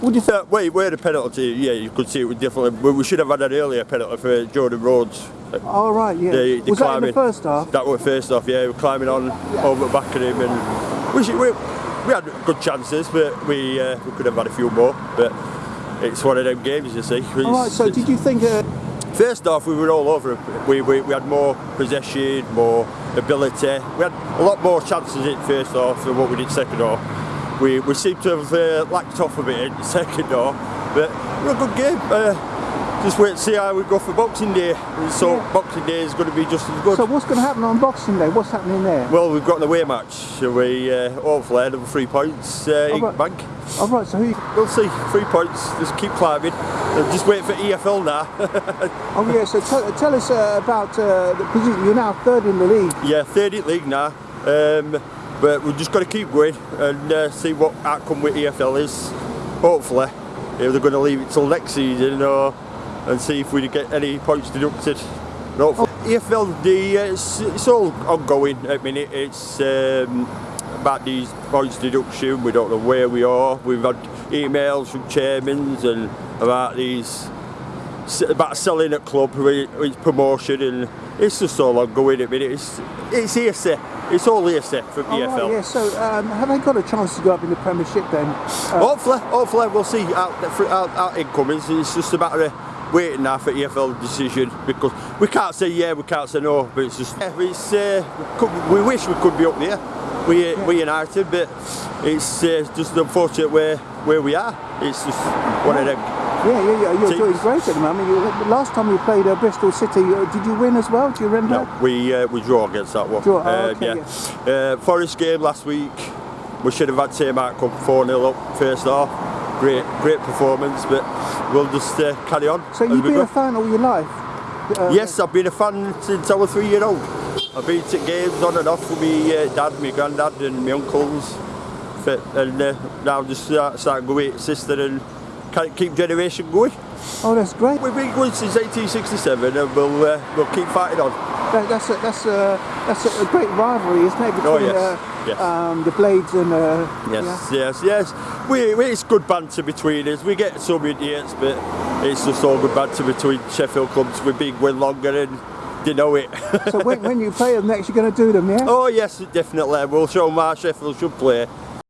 Do you think? Wait, we had a penalty. Yeah, you could see it was definitely. We we should have had an earlier penalty for Jordan Rhodes. Oh, right, yeah. The, the was that in the first half? That was first off. Yeah, we were climbing on over the back of him, and we, should, we we had good chances, but we uh, we could have had a few more. But it's one of them games, you see. All right, so did you think... Uh, First off, we were all over it. We, we, we had more possession, more ability. We had a lot more chances in first half than what we did second half. We, we seem to have uh, lacked off a bit in the second half, but was a good game. Uh, just wait and see how we go for Boxing Day. So Yeah. Boxing Day is going to be just as good. so what's going to happen on Boxing Day? What's happening there? well, we've got an away match, so we uh, hopefully another three points uh, in right. bank. All right, so who... We'll see, three points, just keep climbing. Just wait for EFL now. Oh, yeah, so tell, tell us uh, about uh, the position. You're now third in the league. Yeah, third in the league now. Um, but we've just got to keep going and uh, see what outcome with EFL is. Hopefully, if they're going to leave it till next season or and see if we get any points deducted. No, EFL, the, uh, it's, it's all ongoing at the minute. It's um, about these points deduction. We don't know where we are. We've had emails from chairmans and about these about selling at club, its promotion, and it's just all ongoing the minute. It's it's hearsay. It's all hearsay from Oh, EFL. right, yeah, so um, have they got a chance to go up in the Premiership then? Uh, Hopefully, hopefully we'll see out out, out incomings. It's just a matter of waiting now for EFL decision because we can't say yeah, we can't say no, but it's just yeah, it's uh, we could- we wish we could be up there. We we United, but it's uh, just unfortunate where where we are. It's just one of them. Yeah, yeah, yeah, you're teams. doing great at the moment. You, last time you played uh, Bristol City, uh, did you win as well? Do you remember? No, we uh, we draw against that one. Draw, oh, Uh, okay, yeah. Uh, Forest game last week. We should have had same outcome, 4 0 up first half. Great, great performance, but we'll just uh, carry on. So you've been go. a fan all your life? Yes, I've been a fan since I was three year old. I've been to games on and off with my uh, dad, my granddad, and my uncles. And uh, now just start, start going with sister and keep generation going. Oh, that's great. We've been going since 1867 and we'll uh, we'll keep fighting on. That, that's a, that's a, that's a great rivalry, isn't it? Between Oh, yes, uh, yes. Um, the Blades and uh, Yes, yes, yes. We, we, it's good banter between us. We get some idiots, but it's just all good banter between Sheffield clubs. We've been going longer and you know it. So when, when you play them next, you're going to do them, yeah? oh yes, definitely. We'll show them how Sheffield should play